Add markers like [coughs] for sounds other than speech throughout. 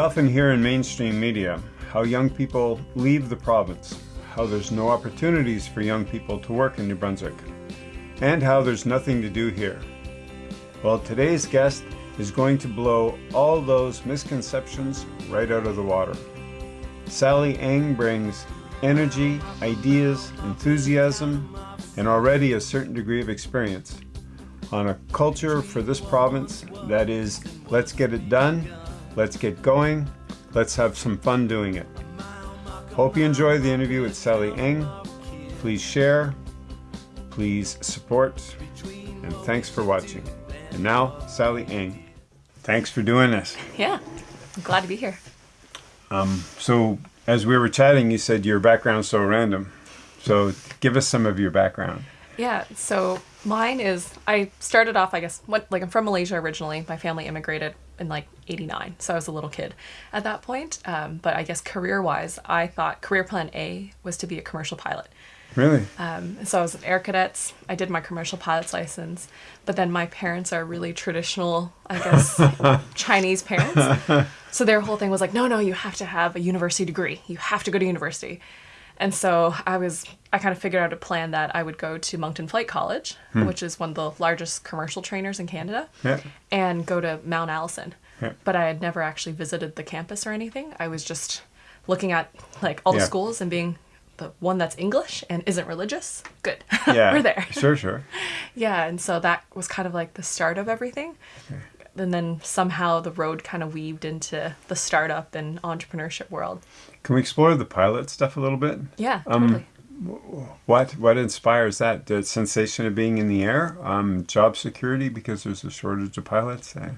often hear in mainstream media how young people leave the province, how there's no opportunities for young people to work in New Brunswick, and how there's nothing to do here. Well, today's guest is going to blow all those misconceptions right out of the water. Sally Eng brings energy, ideas, enthusiasm, and already a certain degree of experience on a culture for this province that is, let's get it done, let's get going, let's have some fun doing it. Hope you enjoy the interview with Sally Eng. Please share, please support, and thanks for watching. And now, Sally Eng. Thanks for doing this. Yeah, I'm glad to be here. Um, so, as we were chatting, you said your background's so random. So, give us some of your background. Yeah, so mine is I started off, I guess, what, like I'm from Malaysia originally. My family immigrated in like 89, so I was a little kid at that point. Um, but I guess career wise, I thought career plan A was to be a commercial pilot. Really? Um, so I was an air cadets. I did my commercial pilot's license, but then my parents are really traditional, I guess, [laughs] Chinese parents. So their whole thing was like, no, no, you have to have a university degree. You have to go to university. And so I was, I kind of figured out a plan that I would go to Moncton Flight College, hmm. which is one of the largest commercial trainers in Canada, Yeah. and go to Mount Allison. Yeah. But I had never actually visited the campus or anything. I was just looking at like all the Yeah. schools and being the one that's English and isn't religious. Good. [laughs] Yeah. We're there. Sure, sure. [laughs] Yeah, and so that was kind of like the start of everything. And then somehow the road kind of weaved into the startup and entrepreneurship world. Can we explore the pilot stuff a little bit? Yeah, Um, totally. What what inspires that? The sensation of being in the air? Um, job security because there's a shortage of pilots? Uh,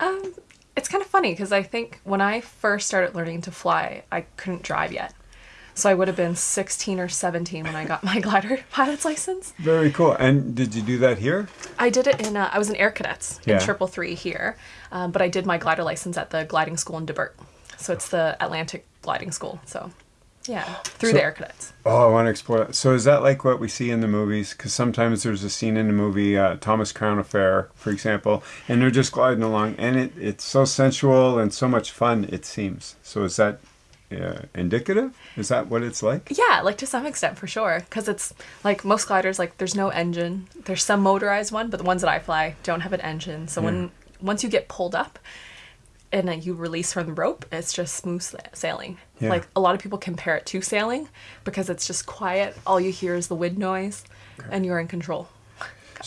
Um, it's kind of funny because I think when I first started learning to fly, I couldn't drive yet. So I would have been 16 or 17 when I got my [laughs] glider pilot's license. very cool. And did you do that here? I did it in, uh, I was in Air Cadets Yeah. in Triple Three here, um, but I did my glider license at the gliding school in Debert. So it's the Atlantic Gliding School. So yeah, through So- the Air Cadets. Oh, I want to explore that. So is that like what we see in the movies? Because sometimes there's a scene in the movie, uh, Thomas Crown Affair, for example, and they're just gliding along, and it, it's so sensual and so much fun, it seems. So is that uh, indicative? Is that what it's like? Yeah, like to some extent for sure, because it's like most gliders, like there's no engine. There's some motorized one, but the ones that I fly don't have an engine. So when once you get pulled up and then you release from the rope, it's just smooth sailing. Yeah. Like a lot of people compare it to sailing because it's just quiet. All you hear is the wind noise, and you're in control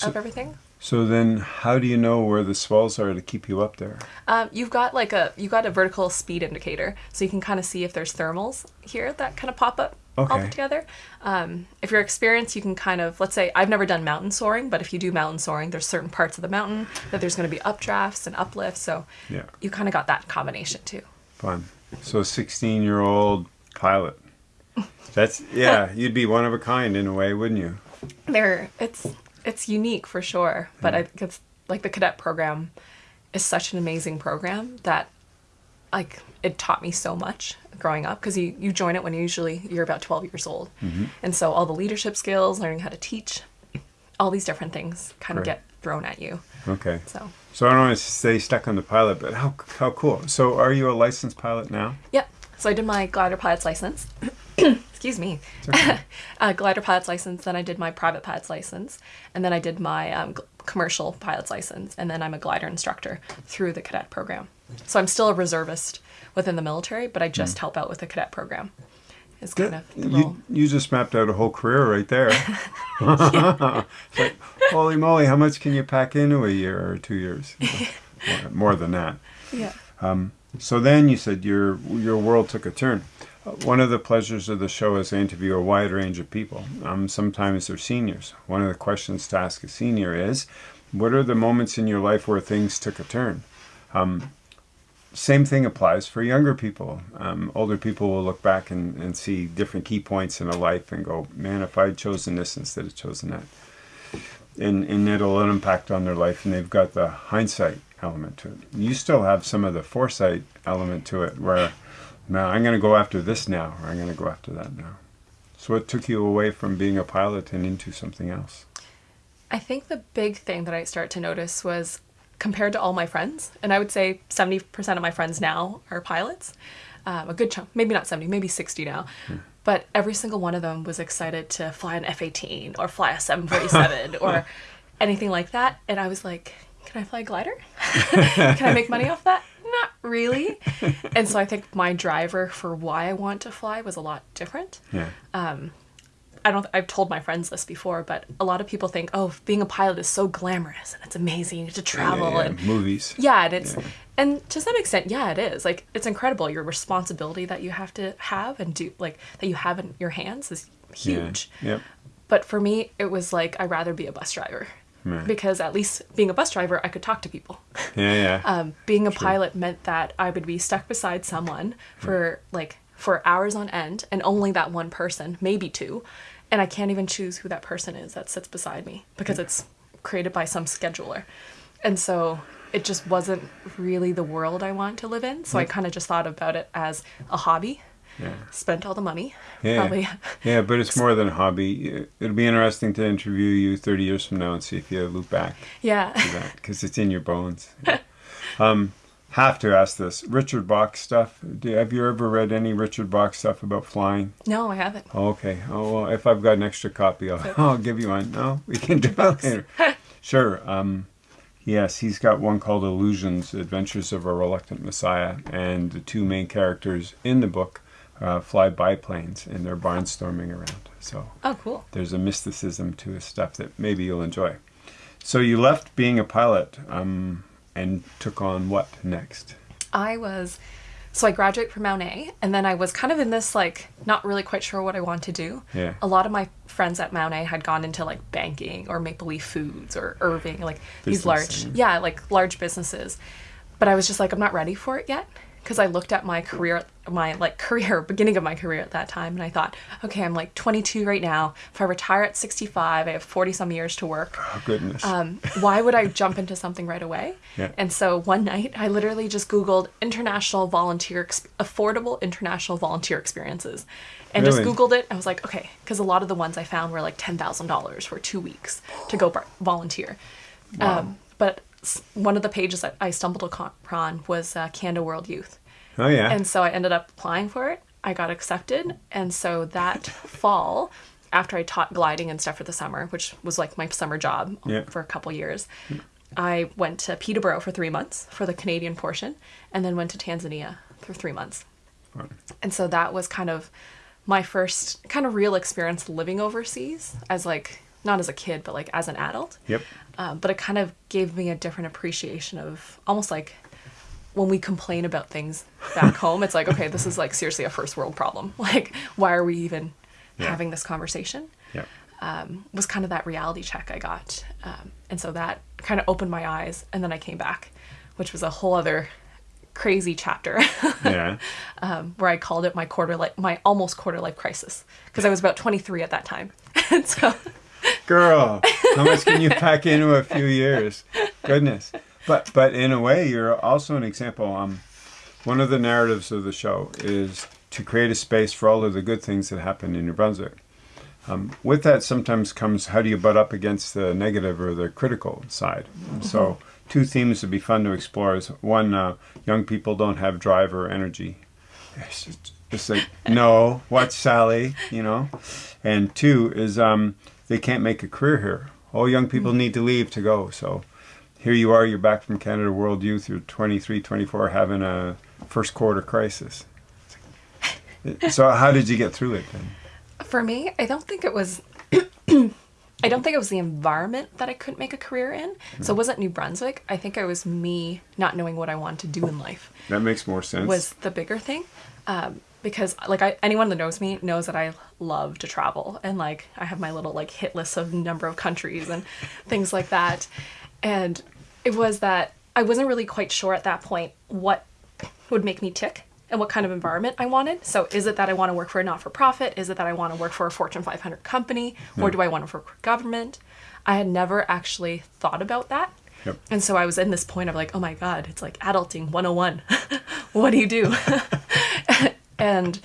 of everything. So then, how do you know where the swells are to keep you up there? Um, you've got like a you've got a vertical speed indicator, so you can kind of see if there's thermals here that kind of pop up all Okay. together. Um, if you're experienced, you can kind of let's say I've never done mountain soaring, but if you do mountain soaring, there's certain parts of the mountain that there's going to be updrafts and uplifts, so Yeah. you kind of got that combination too. Fun. So, 16 year old pilot. That's, yeah, you'd be one of a kind in a way, wouldn't you? There, it's it's unique for sure, but I think it's like the cadet program is such an amazing program that like it taught me so much growing up because you, you join it when usually you're about 12 years old. Mm-hmm. And so all the leadership skills learning how to teach all these different things kind of get thrown at you. Okay. so. So, I don't want to stay stuck on the pilot, but how, how cool. So, are you a licensed pilot now? yep. So i did my glider pilot's license [clears throat] excuse me okay. [laughs] uh, glider pilot's license then i did my private pilot's license and then i did my um, commercial pilot's license and then i'm a glider instructor through the cadet program so i'm still a reservist within the military but i just help out with the cadet program is kind of the role. You, you just mapped out a whole career right there. [laughs] [laughs] Like, holy moly, how much can you pack into a year or two years? more, more than that. yeah So then you said your your world took a turn. One of the pleasures of the show is I interview a wide range of people. Um, sometimes they're seniors. One of the questions to ask a senior is, what are the moments in your life where things took a turn? Um, same thing applies for younger people. Um, older people will look back and, and see different key points in a life and go, man, if I'd chosen this instead of chosen that. And, and it'll impact on their life, and they've got the hindsight element to it. You still have some of the foresight element to it, where now I'm going to go after this now, or I'm going to go after that now. So, what took you away from being a pilot and into something else? I think the big thing that I started to notice was compared to all my friends, and I would say 70% of my friends now are pilots, um, a good chunk, maybe not 70, maybe 60 now. But every single one of them was excited to fly an F 18 or fly a 747 [laughs] or anything like that. And I was like, can I fly a glider? [laughs] can I make money off that? Not really. and so I think my driver for why I want to fly was a lot different. Yeah. Um, I don't I've told my friends this before, but a lot of people think, "Oh, being a pilot is so glamorous and it's amazing. You get to travel yeah, yeah, and movies. yeah, and it's Yeah. and to some extent, yeah, it is. Like it's incredible your responsibility that you have to have and do like that you have in your hands is huge. Yeah. Yep. But for me, it was like I'd rather be a bus driver. Right. Because at least being a bus driver, I could talk to people. Yeah, yeah. [laughs] Um, being a pilot meant that I would be stuck beside someone for like for hours on end, and only that one person, maybe two, and I can't even choose who that person is that sits beside me because it's created by some scheduler, and so it just wasn't really the world I want to live in. So I kind of just thought about it as a hobby. Yeah. Spent all the money, Yeah. probably. Yeah, but it's [laughs] more than a hobby. It'll be interesting to interview you 30 years from now and see if you loop back Yeah. because it's in your bones. [laughs] um, have to ask this Richard Bach stuff. Do, have you ever read any Richard Bach stuff about flying? no, I haven't. Oh, okay. Oh, well, if I've got an extra copy, I'll, [laughs] I'll give you one. No, we can do that later. Sure. Um, yes, he's got one called Illusions Adventures of a Reluctant Messiah. And the two main characters in the book uh, fly biplanes and they're barnstorming around. So Oh, cool. there's a mysticism to his stuff that maybe you'll enjoy. So you left being a pilot um, and took on what next? I was so I graduated from Mount A and then I was kind of in this like not really quite sure what I want to do. Yeah. A lot of my friends at Mount A had gone into like banking or Maple Leaf Foods or Irving, like these large yeah, like large businesses. But I was just like I'm not ready for it yet because I looked at my career my like [laughs] career beginning of my career at that time and I thought, okay, I'm like 22 right now. If I retire at 65, I have 40 some years to work Oh, goodness. um, why would I jump into something right away? Yeah. And so one night, I literally just Googled international volunteer, affordable international volunteer experiences, and just Googled it. I was like, okay, because a lot of the ones I found were like ten thousand dollars for two weeks to go volunteer. Um, but one of the pages that I stumbled upon was uh, Canada World Youth. oh, yeah. And so I ended up applying for it. I got accepted. And so that [laughs] fall, after I taught gliding and stuff for the summer, which was like my summer job Yeah. for a couple years, I went to Peterborough for three months for the Canadian portion and then went to Tanzania for three months. Fun. And so that was kind of my first kind of real experience living overseas as like, not as a kid, but like as an adult. Yep. Um, but it kind of gave me a different appreciation of almost like when we complain about things back [laughs] home, it's like, okay, this is like seriously a first world problem. [laughs] Like, why are we even Yeah. having this conversation? Yep. Um, was kind of that reality check I got. Um, and so that kind of opened my eyes. And then I came back, which was a whole other crazy chapter [laughs] Yeah. um, where I called it my quarter life, my almost quarter life crisis because I was about 23 at that time. and so, Girl, how much can you pack into a few years? Goodness. But but in a way, you're also an example. Um, one of the narratives of the show is to create a space for all of the good things that happen in New Brunswick. Um, with that, sometimes comes how do you butt up against the negative or the critical side. And So, two themes would be fun to explore is one, uh, young people don't have drive or energy. It's just, it's like, no, what, Sally? You know? And two is um, they can't make a career here. All young people need to leave to go. So here you are, you're back from Canada World Youth, you're 23, 24, having a first quarter crisis. [laughs] So how did you get through it then? for me, I don't think it was. [coughs] I don't think it was the environment that I couldn't make a career in. So it wasn't New Brunswick. I think it was me not knowing what I wanted to do in life. That makes more sense. was the bigger thing um, because like I, anyone that knows me knows that i love to travel and like i have my little like hit list of number of countries and [laughs] things like that. And it was that i wasn't really quite sure at that point what would make me tick and what kind of environment i wanted. So is it that i want to work for a not-for-profit? Is it that i want to work for a fortune 500 company? Hmm. Or do i want to work for government? I had never actually thought about that. Yep. and so I was in this point of like, oh my God, it's like adulting 101. [laughs] what do you do? [laughs] and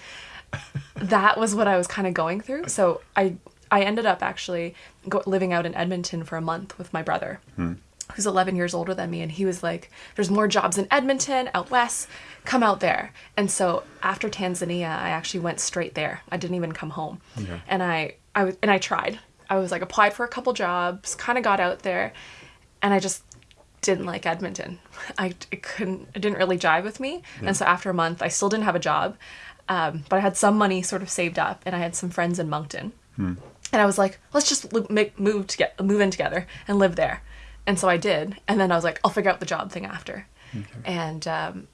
that was what I was kind of going through. So I I ended up actually go, living out in Edmonton for a month with my brother. Hmm. who's 11 years older than me, and he was like, "There's more jobs in Edmonton, out west. Come out there." And so after Tanzania, I actually went straight there. I didn't even come home, Okay. and I I was and I tried. I was like applied for a couple jobs, kind of got out there, and I just didn't like Edmonton. I, it couldn't, it didn't really jive with me. And so after a month, I still didn't have a job, um, but I had some money sort of saved up, and I had some friends in Moncton. And I was like, let's just make, move to get move in together and live there. And so I did. And then I was like, I'll figure out the job thing after. And um,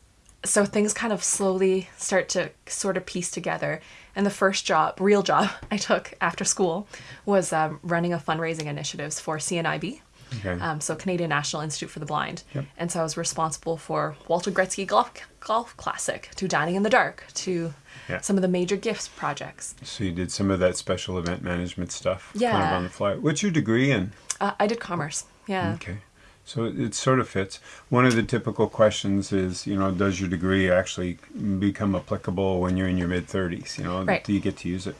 so things kind of slowly start to sort of piece together. And the first job, real job [laughs] I took after school was um, running a fundraising initiatives for CNIB. Okay. Um, so Canadian National Institute for the Blind. Yep. And so I was responsible for Walter Gretzky Golf, Golf Classic, to Dining in the Dark, to Yeah. some of the major gifts projects. So you did some of that special event management stuff, kind of Yeah. on the fly. What's your degree in? Uh, I did commerce. Yeah. Okay. So it, sort of fits. One of the typical questions is, you know, does your degree actually become applicable when you're in your mid 30s? You know, Right. do you get to use it?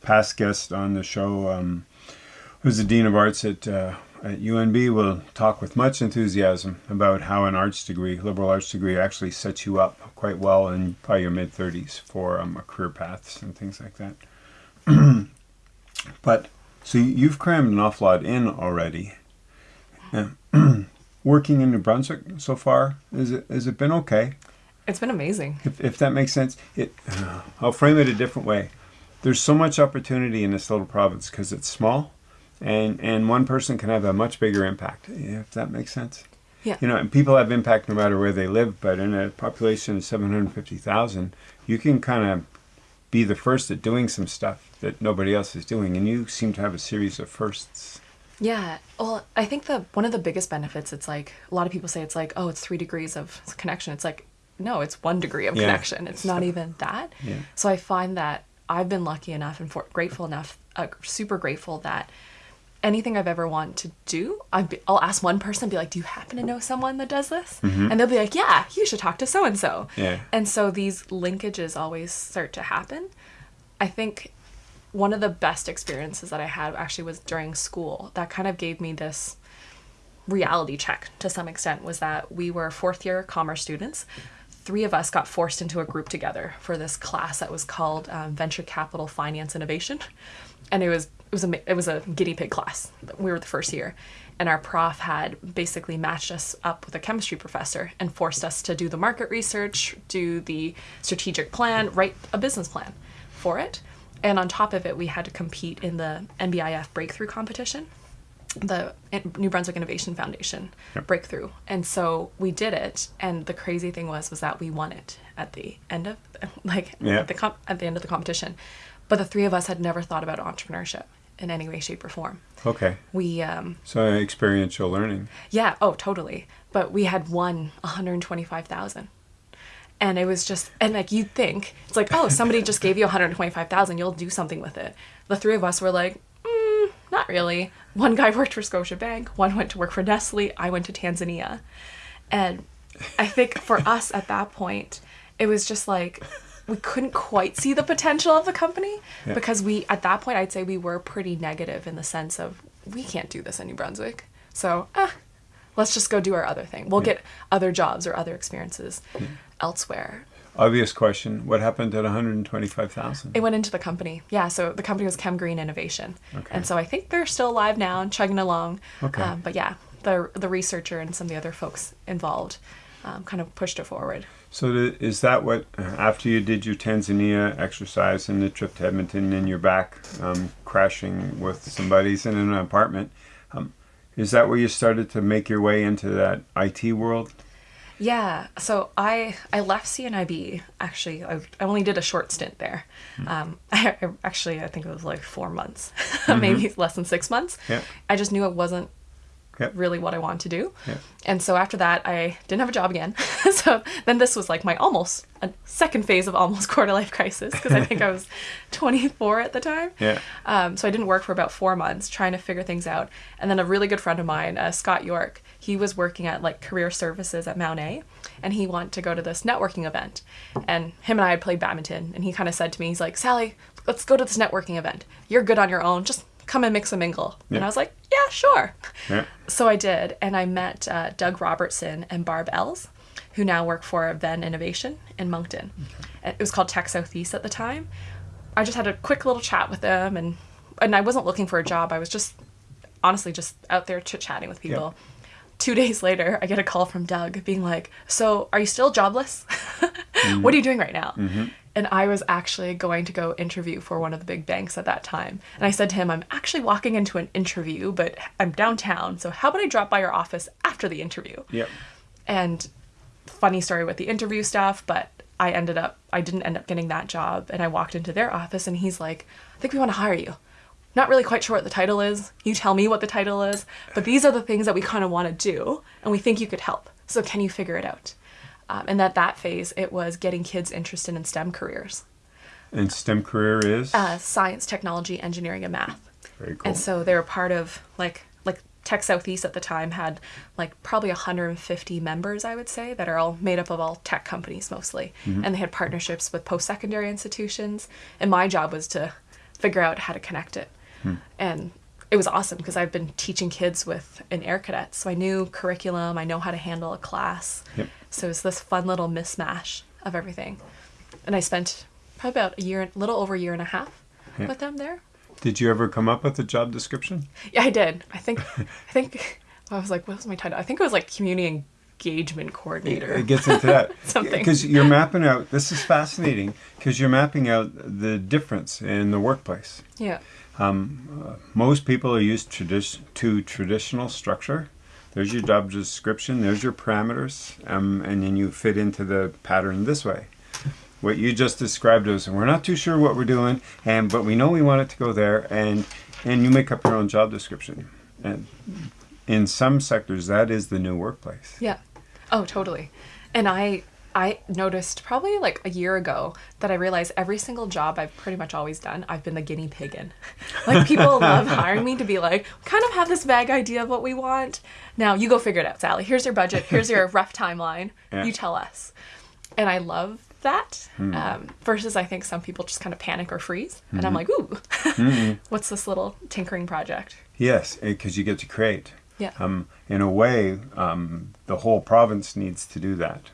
Past guest on the show, um, who's the dean of arts at uh, at UNB, will talk with much enthusiasm about how an arts degree, liberal arts degree, actually sets you up quite well in probably your mid 30s for um, career paths and things like that. [clears throat] but so you've crammed an awful lot in already. [clears throat] Working in New Brunswick so far, is it has it been okay? It's been amazing. If, if that makes sense, it. I'll frame it a different way. There's so much opportunity in this little province because it's small, and and one person can have a much bigger impact. If that makes sense. Yeah. You know, and people have impact no matter where they live. But in a population of seven hundred fifty thousand, you can kind of be the first at doing some stuff that nobody else is doing, and you seem to have a series of firsts. Yeah. Well, I think the one of the biggest benefits it's like a lot of people say it's like, "Oh, it's 3 degrees of connection." It's like, no, it's 1 degree of Yeah. connection. It's not even that. Yeah. So I find that I've been lucky enough and for, grateful enough, uh, super grateful that anything I've ever wanted to do, I'd be, I'll ask one person, be like, "Do you happen to know someone that does this?" And they'll be like, "Yeah, you should talk to so and so." Yeah. And so these linkages always start to happen. I think one of the best experiences that I had actually was during school. That kind of gave me this reality check to some extent was that we were fourth year commerce students. Three of us got forced into a group together for this class that was called um, Venture Capital Finance Innovation, and it was it was a it was a guinea pig class. We were the first year, and our prof had basically matched us up with a chemistry professor and forced us to do the market research, do the strategic plan, write a business plan for it, and on top of it, we had to compete in the NBIF breakthrough competition the New Brunswick Innovation Foundation Yep. breakthrough. And so we did it and the crazy thing was was that we won it at the end of [laughs] like Yeah. at the at the end of the competition. But the three of us had never thought about entrepreneurship in any way shape or form. Okay. We um So experiential learning. yeah, oh, totally. But we had won 125,000. And it was just, and like you'd think, it's like, oh, somebody just gave you 125,000, you'll do something with it. The three of us were like, mm, not really. One guy [laughs] worked for Scotiabank, one went to work for Nestle, I went to Tanzania. And I think for us at that point, it was just like, we couldn't quite see the potential of the company Yeah. because we, at that point, I'd say we were pretty negative in the sense of, we can't do this in New Brunswick. So, ah, let's just go do our other thing. We'll Yeah. get other jobs or other experiences elsewhere. Obvious question. What happened at 125,000? It went into the company. Yeah, so the company was Chem Green Innovation. Okay. And so I think they're still alive now and chugging along. Okay. Um, but yeah, the, the researcher and some of the other folks involved um, kind of pushed it forward. So th- is that what, uh, after you did your Tanzania exercise and the trip to Edmonton and you're back um, crashing with some buddies in an apartment, um, is that where you started to make your way into that IT world? Yeah, so I I left CNIB actually. I, I only did a short stint there. Um, I, [laughs] I actually I think it was like four months, [laughs] maybe less than six months. Yeah. I just knew it wasn't Yep. really what I wanted to do. Yeah. And so after that, I didn't have a job again. [laughs] so then this was like my almost a second phase of almost [laughs] quarter life crisis because I think I was [laughs] 24 at the time. Yeah. Um, so I didn't work for about four months trying to figure things out. And then a really good friend of mine, uh, Scott York, he was working at like career services at Mount A, and he wanted to go to this networking event. And him and I had played badminton, and he kind of said to me, he's like, Sally, let's go to this networking event. You're good on your own. Just come and mix and mingle. And I was like, yeah, sure. Yeah. [laughs] So I did, and I met uh, Doug Robertson and Barb Ells, who now work for Venn Innovation in Moncton. And It was called Tech Southeast at the time. I just had a quick little chat with them, and and I wasn't looking for a job. I was just honestly just out there chit chatting with people. Two [laughs] days later, I get a call from Doug being like, "So, are you still jobless? [laughs] what are you doing right now?" And I was actually going to go interview for one of the big banks at that time. And I said to him, "I'm actually walking into an interview, but I'm downtown. So, how about I drop by your office after the interview?" Yep. and funny story with the interview stuff but i ended up i didn't end up getting that job and i walked into their office and he's like i think we want to hire you not really quite sure what the title is you tell me what the title is but these are the things that we kind of want to do and we think you could help so can you figure it out um, and at that phase it was getting kids interested in stem careers And STEM career is uh, science technology engineering and math very cool. and so they were part of like like Tech Southeast at the time had like probably 150 members, I would say, that are all made up of all tech companies mostly. And they had partnerships with post secondary institutions. And my job was to figure out how to connect it. And it was awesome because I've been teaching kids with an air cadet. So I knew curriculum, I know how to handle a class. Yep. So it was this fun little mismatch of everything. And I spent probably about a year, a little over a year and a half Yeah. with them there. Did you ever come up with a job description? Yeah, I did. I think [laughs] I think I was like, what was my title? I think it was like community engagement coordinator. It gets into that. [laughs] Something. Because you're mapping out, this is fascinating, because you're mapping out the difference in the workplace. yeah. Most people are used tradi- to traditional structure. There's your job description, there's your parameters, um, and then you fit into the pattern this way. What you just described is we're not too sure what we're doing, and but we know we want it to go there, and and you make up your own job description. And in some sectors, that is the new workplace. Yeah. Oh, totally. And I I noticed probably like a year ago that I realized every single job I've pretty much always done, I've been the guinea pig in. [laughs] Like people love hiring me to be like, kind of have this vague idea of what we want. Now you go figure it out, Sally. Here's your budget. Here's your [laughs] rough timeline. Yeah. You tell us. And I love that. Um, versus I think some people just kind of panic or freeze. And I'm like, ooh, [laughs] what's this little tinkering project? Yes, because you get to create. Yeah. Um, in a way, um, the whole province needs to do that.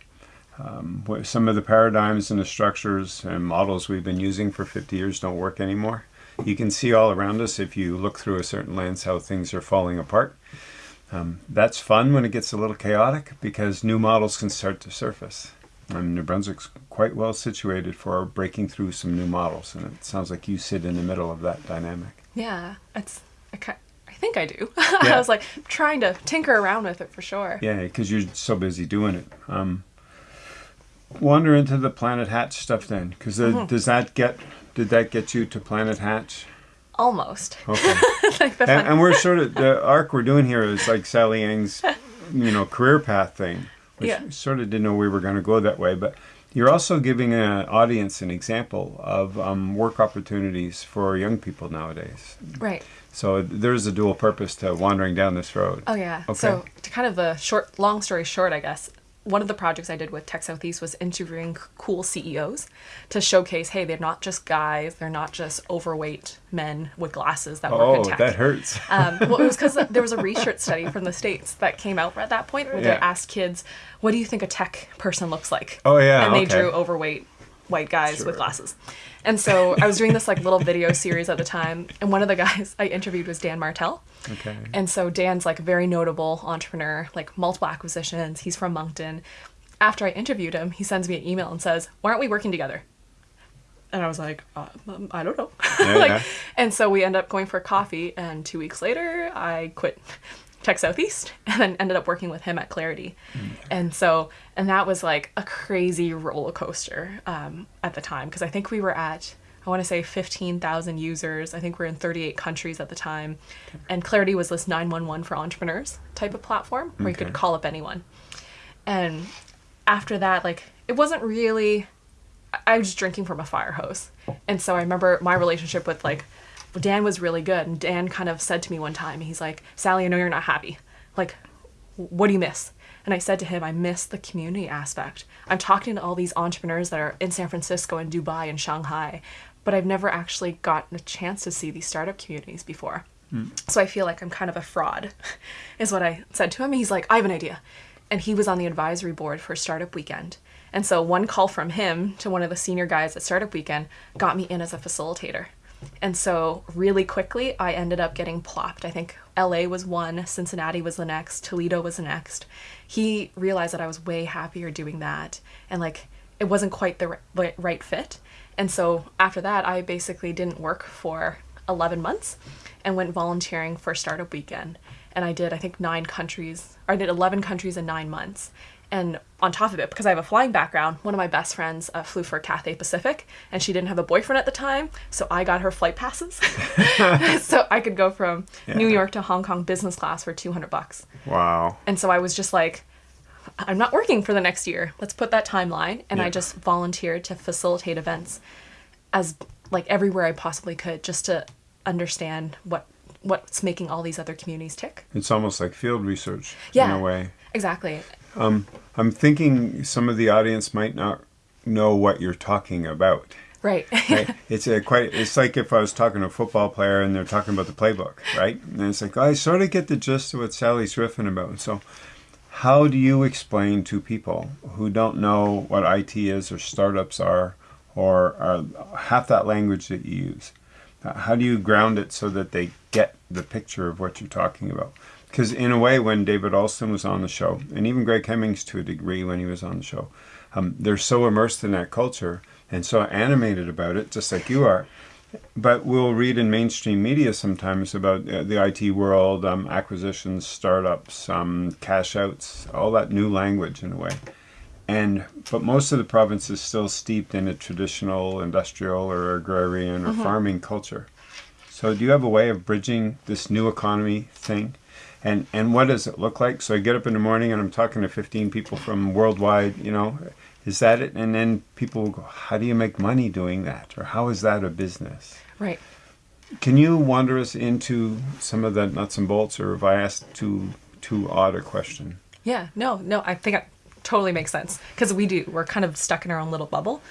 Um, some of the paradigms and the structures and models we've been using for 50 years don't work anymore. You can see all around us if you look through a certain lens how things are falling apart. Um, that's fun when it gets a little chaotic because new models can start to surface. Um, New Brunswick's quite well situated for breaking through some new models, and it sounds like you sit in the middle of that dynamic. Yeah, it's. I, I think I do. [laughs] Yeah. I was like trying to tinker around with it for sure. Yeah, because you're so busy doing it. Um, wander into the Planet Hatch stuff then, because does that get did that get you to Planet Hatch? Almost. Okay, [laughs] like and, and we're sort of the arc we're doing here is like Sally Yang's, you know, career path thing, which Yeah. we sort of didn't know we were going to go that way, but. You're also giving an audience an example of um, work opportunities for young people nowadays. right. So there's a dual purpose to wandering down this road. Oh yeah. Okay. So to kind of the short, long story short, I guess one of the projects I did with Tech Southeast was interviewing cool CEOs to showcase, hey, they're not just guys, they're not just overweight men with glasses that work oh, in tech. that hurts. [laughs] Um, well, it was because there was a research study from the states that came out at that point where they asked kids, "What do you think a tech person looks like?" Oh, yeah, and they okay. drew overweight white guys Sure. with glasses. And so I was doing this like little video series at the time, and one of the guys I interviewed was Dan Martell. Okay. And so Dan's like a very notable entrepreneur, like multiple acquisitions. He's from Moncton. After I interviewed him, he sends me an email and says, "Why aren't we working together?" And I was like, uh, um, I don't know. [laughs] Yeah, like, yeah. and so we end up going for coffee, and two weeks later, I quit Tech Southeast [laughs] and then ended up working with him at Clarity. And so, and that was like a crazy roller coaster um, at the time because I think we were at, I want to say 15,000 users. I think we are in 38 countries at the time. And Clarity was this 911 for entrepreneurs type of platform where you could call up anyone. And after that, like, it wasn't really I was just drinking from a fire hose. And so I remember my relationship with like Dan was really good. And Dan kind of said to me one time, he's like, Sally, I know you're not happy. Like, what do you miss? And I said to him, I miss the community aspect. I'm talking to all these entrepreneurs that are in San Francisco and Dubai and Shanghai, but I've never actually gotten a chance to see these startup communities before. Hmm. So I feel like I'm kind of a fraud, [laughs] is what I said to him. He's like, I have an idea. And he was on the advisory board for Startup Weekend. And so one call from him to one of the senior guys at Startup Weekend got me in as a facilitator. And so really quickly, I ended up getting plopped. I think LA was one, Cincinnati was the next, Toledo was the next. He realized that I was way happier doing that. And like, it wasn't quite the right fit. And so after that, I basically didn't work for 11 months and went volunteering for Startup Weekend. And I did, I think, nine countries, or I did 11 countries in nine months. And on top of it, because I have a flying background, one of my best friends uh, flew for Cathay Pacific, and she didn't have a boyfriend at the time, so I got her flight passes, [laughs] [laughs] so I could go from New York to Hong Kong business class for 200 bucks. Wow. And so I was just like, I'm not working for the next year. Let's put that timeline. And I just volunteered to facilitate events as like everywhere I possibly could just to understand what what's making all these other communities tick. It's almost like field research in a way. Exactly. Um, I'm thinking some of the audience might not know what you're talking about. Right. [laughs] Right? it's a quite. It's like if I was talking to a football player and they're talking about the playbook, right? And it's like I sort of get the gist of what Sally's riffing about. So, how do you explain to people who don't know what IT is or startups are, or are half that language that you use? Uh, How do you ground it so that they get the picture of what you're talking about? Because in a way, when David Alston was on the show, and even Greg Hemmings to a degree when he was on the show, um, they're so immersed in that culture and so animated about it, just like you are. But we'll read in mainstream media sometimes about uh, the IT world, um, acquisitions, startups, um, cash outs, all that new language in a way. And but most of the province is still steeped in a traditional industrial or agrarian or mm-hmm. farming culture. So do you have a way of bridging this new economy thing? And and what does it look like? So I get up in the morning and I'm talking to 15 people from worldwide, you know, is that it? And then people will go, how do you make money doing that? Or how is that a business? right. Can you wander us into some of the nuts and bolts or have I asked too too odd a question? Yeah, no, no, I think it totally makes sense because we do. We're kind of stuck in our own little bubble.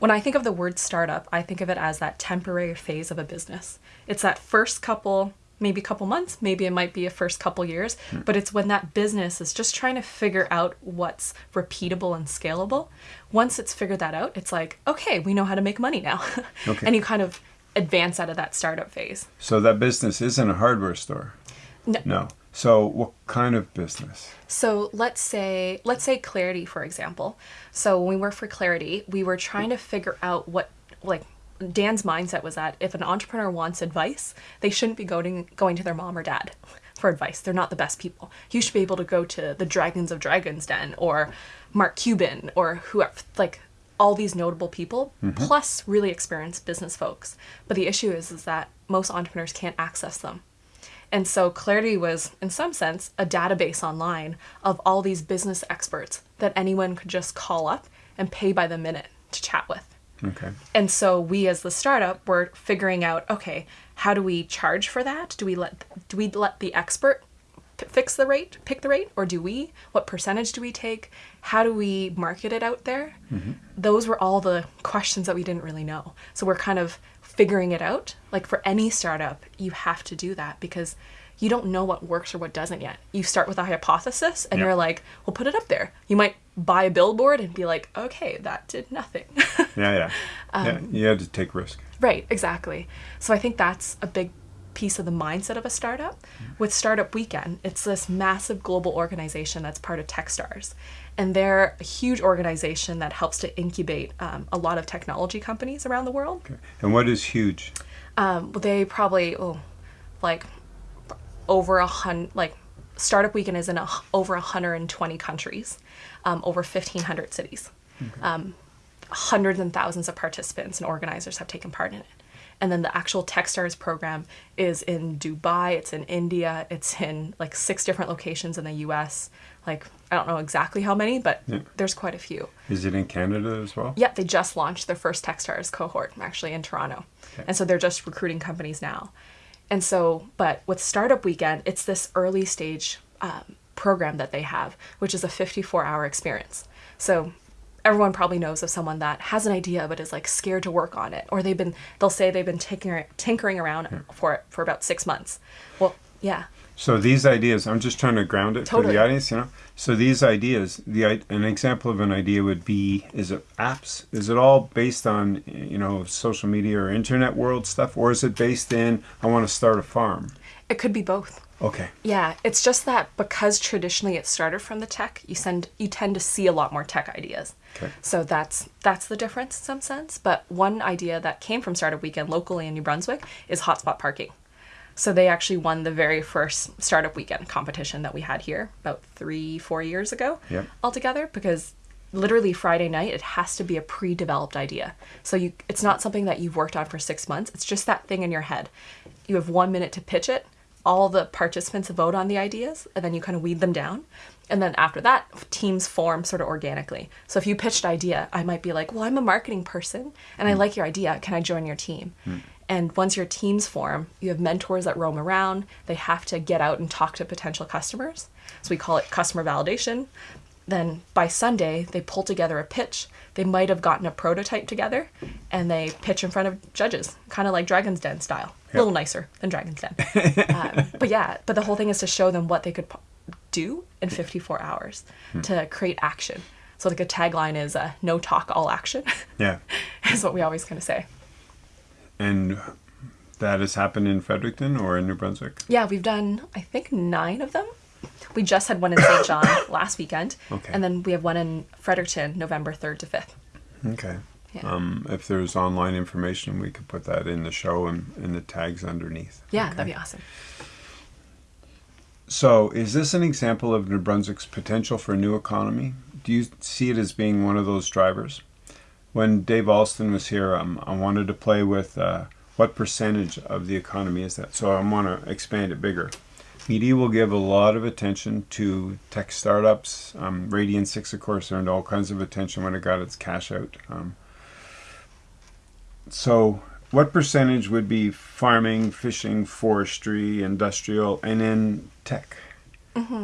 When I think of the word startup, I think of it as that temporary phase of a business. It's that first couple, maybe couple months, maybe it might be a first couple years, hmm. but it's when that business is just trying to figure out what's repeatable and scalable. Once it's figured that out, it's like, okay, we know how to make money now. [laughs] Okay. and you kind of advance out of that startup phase. So that business isn't a hardware store. No. No. So what kind of business? So let's say let's say Clarity for example. So when we worked for Clarity, we were trying to figure out what like Dan's mindset was that if an entrepreneur wants advice, they shouldn't be going going to their mom or dad for advice. They're not the best people. You should be able to go to the Dragons of Dragons Den or Mark Cuban or whoever like all these notable people mm-hmm. plus really experienced business folks. But the issue is is that most entrepreneurs can't access them. And so Clarity was, in some sense, a database online of all these business experts that anyone could just call up and pay by the minute to chat with. Okay. And so we as the startup were figuring out, okay, how do we charge for that? Do we let do we let the expert p- fix the rate, pick the rate, or do we? What percentage do we take? How do we market it out there? Mm-hmm. Those were all the questions that we didn't really know. So we're kind of figuring it out. Like for any startup, you have to do that because you don't know what works or what doesn't yet. You start with a hypothesis and Yeah. you're like, well, put it up there. You might buy a billboard and be like, okay, that did nothing. [laughs] Yeah, yeah. Um, yeah, you had to take risk. Right, exactly. So I think that's a big piece of the mindset of a startup. With Startup Weekend, it's this massive global organization that's part of Techstars. And they're a huge organization that helps to incubate um, a lot of technology companies around the world. Okay. And what is huge? Um, they probably, oh, like over a hundred, like Startup Weekend is in a, over 120 countries, um, over 1,500 cities. Um, hundreds and thousands of participants and organizers have taken part in it. And then the actual Techstars program is in Dubai, it's in India, it's in like six different locations in the US. Like, I don't know exactly how many, but Yeah. there's quite a few. Is it in Canada as well? Yeah, they just launched their first Techstars cohort actually in Toronto. Okay. And so they're just recruiting companies now. And so, but with Startup Weekend, it's this early stage um, program that they have, which is a 54 hour experience. So everyone probably knows of someone that has an idea but is like scared to work on it or they've been they'll say they've been tinkering, tinkering around for it for about six months well yeah So these ideas, I'm just trying to ground it for the audience, you know. So these ideas, the an example of an idea would be: is it apps? Is it all based on you know social media or internet world stuff, or is it based in I want to start a farm? it could be both Okay. yeah it's just that because traditionally it started from the tech you send you tend to see a lot more tech ideas Okay. so that's that's the difference in some sense but one idea that came from startup weekend locally in new brunswick is hotspot parking so they actually won the very first startup weekend competition that we had here about three four years ago Yep. altogether because literally friday night it has to be a pre-developed idea. So you it's not something that you've worked on for six months. It's just that thing in your head. You have one minute to pitch it. All the participants vote on the ideas and then you kind of weed them down. And then after that teams form sort of organically. So if you pitched idea i might be like well i'm a marketing person and i hmm. like your idea. Can i join your team hmm. And once your teams form you have mentors that roam around they have to get out and talk to potential customers so we call it customer validation then by Sunday, they pull together a pitch. They might have gotten a prototype together and they pitch in front of judges, kind of like Dragon's Den style. A little nicer than Dragon's Den. [laughs] um, but yeah, but the whole thing is to show them what they could do in 54 hours to create action. So, like a tagline is uh, no talk, all action, Yeah. [laughs] is what we always kind of say. And that has happened in Fredericton or in New Brunswick. Yeah, we've done, I think, nine of them. We just had one in Saint John [coughs] last weekend. Okay. And then we have one in Fredericton, November 3rd to 5th. Okay. Yeah. Um, if there's online information, we could put that in the show and in the tags underneath. Yeah, Okay. that'd be awesome. So, is this an example of New Brunswick's potential for a new economy? Do you see it as being one of those drivers? When Dave Alston was here, um, I wanted to play with uh, what percentage of the economy is that. So, I want to expand it bigger. Media will give a lot of attention to tech startups. Um, Radian 6, of course, earned all kinds of attention when it got its cash out. Um, so, what percentage would be farming, fishing, forestry, industrial, and then tech?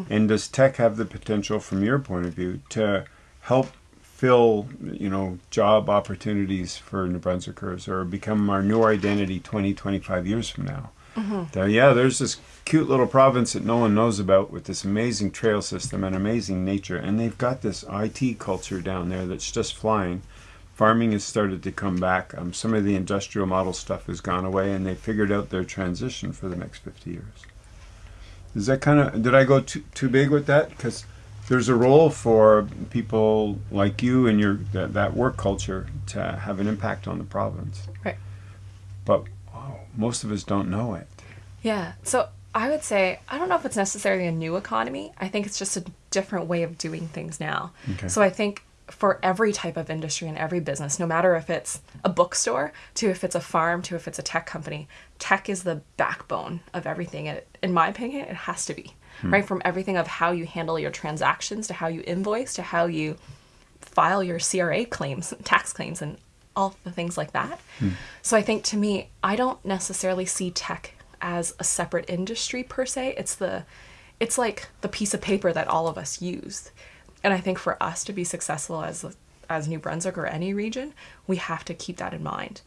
And does tech have the potential, from your point of view, to help fill, you know, job opportunities for New Brunswickers or become our new identity 20, 25 years from now? That, yeah, there's this cute little province that no one knows about with this amazing trail system and amazing nature, and they've got this IT culture down there that's just flying. Farming has started to come back. Um, some of the industrial model stuff has gone away, and they figured out their transition for the next 50 years. Is that kind of, did I go too, too big with that? Because there's a role for people like you and your that, that work culture to have an impact on the province. Right. But wow, most of us don't know it. Yeah. So I would say I don't know if it's necessarily a new economy. I think it's just a different way of doing things now. Okay. So I think for every type of industry and every business, no matter if it's a bookstore to if it's a farm to if it's a tech company, tech is the backbone of everything. It, in my opinion, it has to be. Right from everything of how you handle your transactions to how you invoice to how you file your CRA claims, [laughs] tax claims, and all the things like that. So I think to me, I don't necessarily see tech as a separate industry per se. It's the, it's like the piece of paper that all of us use, and I think for us to be successful as as New Brunswick or any region, we have to keep that in mind.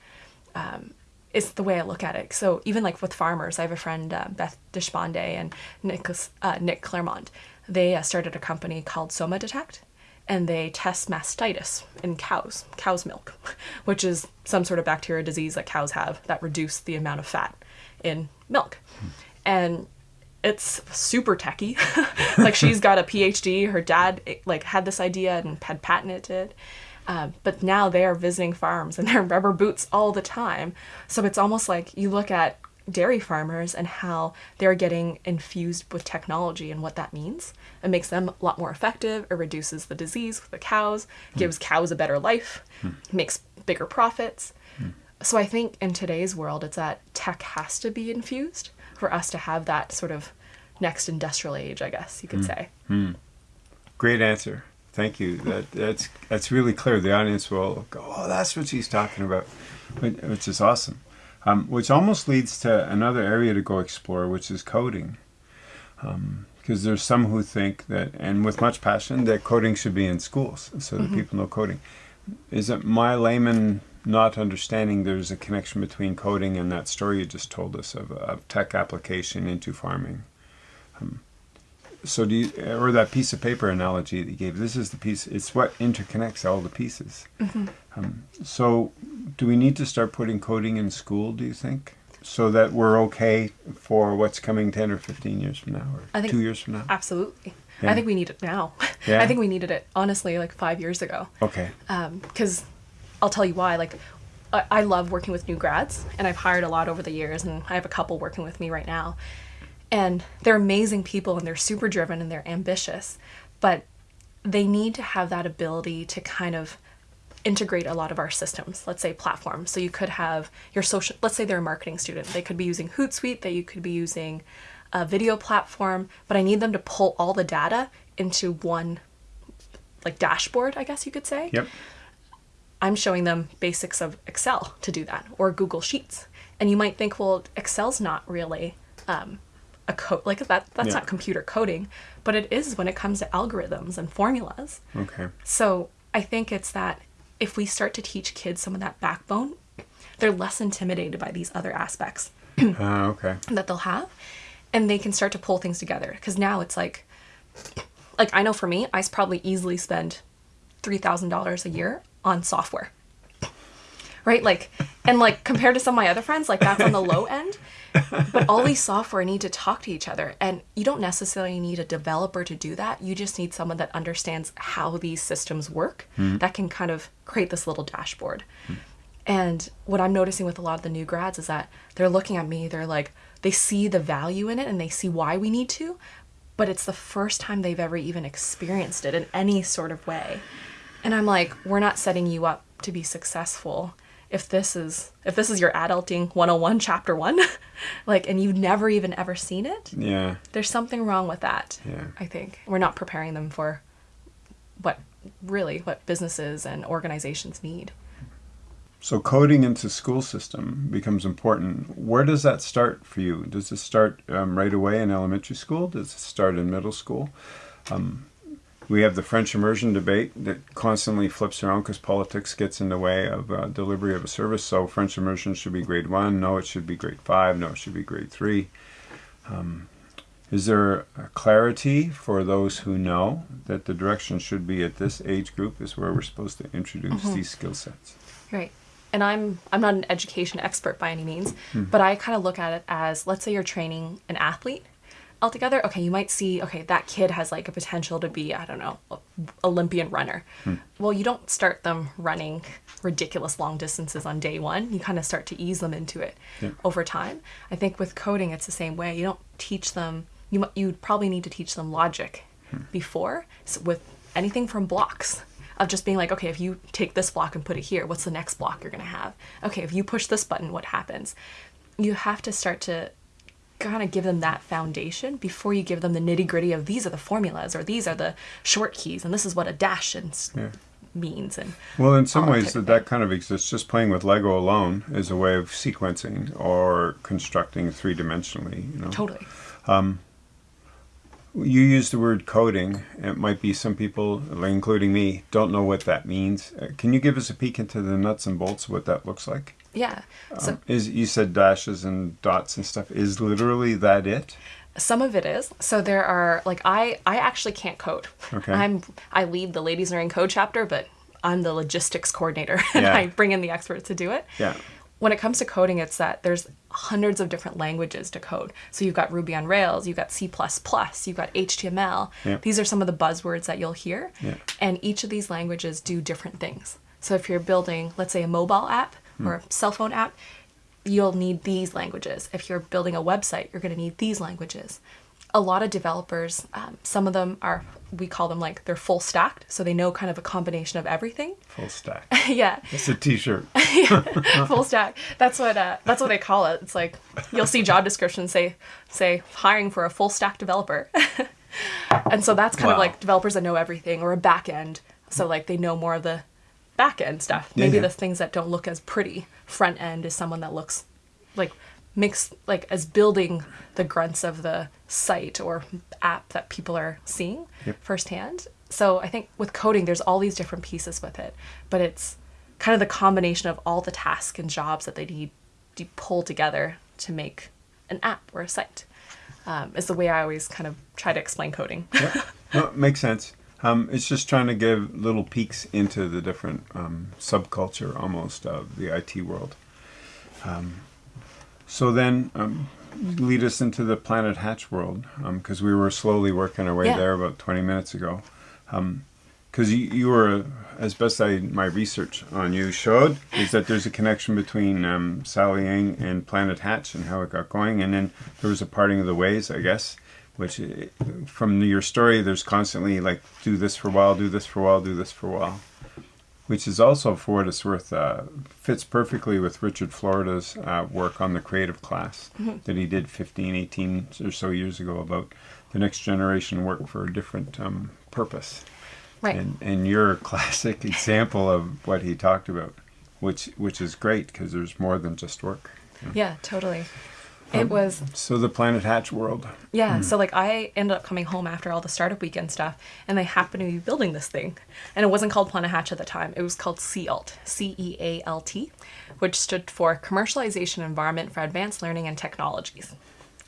Um, is the way I look at it. So even like with farmers, I have a friend, uh, Beth Deshpande and Nicholas, uh, Nick Claremont. They uh, started a company called Soma Detect, and they test mastitis in cows, cow's milk, [laughs] which is some sort of bacteria disease that cows have that reduce the amount of fat in milk. And it's super techy. [laughs] like she's got a PhD. Her dad eh, like had this idea and had patented it. Um, but now they are visiting farms and [laughs] they're rubber boots all the time. So it's almost like you look at dairy farmers and how they're getting infused with technology and what that means. It makes them a lot more effective. It reduces the disease with the cows, gives hmm. cows a better life, hmm. makes bigger profits. Hmm. So I think in today's world, it's that tech has to be infused for us to have that sort of next industrial age, I guess you could say. Great answer. Thank you. That that's that's really clear. The audience will go, "Oh, that's what she's talking about," which is awesome. Um, which almost leads to another area to go explore, which is coding. Because because there's some who think that, and with much passion, that coding should be in schools so that people know coding. Is it my layman not understanding there's a connection between coding and that story you just told us of, of tech application into farming? Um, so do you, or that piece of paper analogy that you gave, this is the piece, it's what interconnects all the pieces. Um, so do we need to start putting coding in school, do you think? So that we're okay for what's coming 10 or 15 years from now or I think- two years from now? Absolutely. Yeah. I think we need it now. [laughs] Yeah? I think we needed it honestly like five years ago. Okay. because I'll tell you why. Like, I, I love working with new grads, and I've hired a lot over the years, and I have a couple working with me right now. And they're amazing people, and they're super driven, and they're ambitious, but they need to have that ability to kind of integrate a lot of our systems let's say platforms so you could have your social let's say they're a marketing student they could be using hootsuite that you could be using a video platform but i need them to pull all the data into one like dashboard i guess you could say Yep. I'm showing them basics of Excel to do that or Google Sheets. And you might think, well, Excel's not really um, a code like that. That's Yeah. not computer coding, but it is when it comes to algorithms and formulas. Okay. So I think it's that if we start to teach kids some of that backbone, they're less intimidated by these other aspects [clears throat] Ah, okay. that they'll have and they can start to pull things together because now it's like like i know for me i probably easily spend $3000 a year on software right like and like compared to some of my other friends like that's on the [laughs] low end but all these software need to talk to each other and you don't necessarily need a developer to do that. You just need someone that understands how these systems work hmm. that can kind of create this little dashboard. And what I'm noticing with a lot of the new grads is that they're looking at me, they're like, they see the value in it and they see why we need to, but it's the first time they've ever even experienced it in any sort of way. And I'm like, we're not setting you up to be successful if this is if this is your adulting 101 chapter 1 [laughs] like and you've never even ever seen it Yeah. there's something wrong with that Yeah. i think we're not preparing them for what really what businesses and organizations need So coding into school system becomes important. Where does that start for you? Does it start um, right away in elementary school? Does it start in middle school? Um, we have the French immersion debate that constantly flips around because politics gets in the way of uh, delivery of a service. So French immersion should be grade one. No, it should be grade five. No, it should be grade three. Um, is there clarity for those who know that the direction should be at this age group is where we're supposed to introduce these skill sets? Right. And I'm I'm not an education expert by any means, but I kind of look at it as let's say you're training an athlete altogether. Okay, you might see okay, that kid has like a potential to be, I don't know, a Olympian runner. Hmm. Well, you don't start them running ridiculous long distances on day 1. You kind of start to ease them into it Yeah. over time. I think with coding it's the same way. You don't teach them you you probably need to teach them logic hmm. before so with anything from blocks of just being like, okay, if you take this block and put it here, what's the next block you're going to have? Okay, if you push this button, what happens? You have to start to kind of give them that foundation before you give them the nitty gritty of these are the formulas or these are the short keys and this is what a dash and Yeah. means. And Well, in some ways, that, that kind of exists. Just playing with Lego alone is a way of sequencing or constructing three dimensionally. You know, totally. you use the word coding. It might be some people, including me, don't know what that means. Uh, can you give us a peek into the nuts and bolts of what that looks like? Yeah. So Um, is you said dashes and dots and stuff? Is literally that it? some of it is so there are like i i actually can't code Okay. i'm i lead the Ladies Learning Code chapter but i'm the logistics coordinator [laughs] and Yeah. i bring in the experts to do it Yeah. when it comes to coding it's that there's hundreds of different languages to code so you've got ruby on rails you've got c++ you've got html Yeah. these are some of the buzzwords that you'll hear Yeah. and each of these languages do different things so if you're building let's say a mobile app or a cell phone app you'll need these languages. If you're building a website, you're going to need these languages. A lot of developers, um, some of them are, we call them like they're full stacked, so they know kind of a combination of everything. [laughs] Full stack. yeah, It's a T-shirt. [laughs] full stack. That's what uh, that's what they call it. It's like you'll see job descriptions say say hiring for a full stack developer, [laughs] and so that's kind of like developers that know everything or a back end. So like they know more of the back end stuff. Yeah, Maybe yeah. the things that don't look as pretty. Front end is someone that looks like makes like as building the grunts of the site or app that people are seeing Yep. firsthand. So I think with coding, there's all these different pieces with it, but it's kind of the combination of all the tasks and jobs that they need to pull together to make an app or a site. Um, is the way I always kind of try to explain coding. Yep. [laughs] No, makes sense. Um, it's just trying to give little peeks into the different um, subculture almost of the IT world. Um, so then, um, lead us into the Planet Hatch world because we were slowly working our way Yeah. there about 20 minutes ago. Because you, you were, as best I my research on you showed, is that there's a connection between um, Sally Yang and Planet Hatch and how it got going, and then there was a parting of the ways, I guess. Which, uh, from your story, there's constantly like do this for a while, do this for a while, do this for a while, which is also, for what it's worth, uh, fits perfectly with Richard Florida's uh, work on the creative class that he did 15, 18 or so years ago about the next generation work for a different um, purpose. Right. And, and you're a [laughs] classic example of what he talked about, which which is great because there's more than just work. yeah, totally. It um, was So the Planet Hatch world. Yeah, hmm. so like I ended up coming home after all the startup weekend stuff, and they happened to be building this thing, and it wasn't called Planet Hatch at the time. It was called CEALT, C E A L T, which stood for Commercialization Environment for Advanced Learning and Technologies.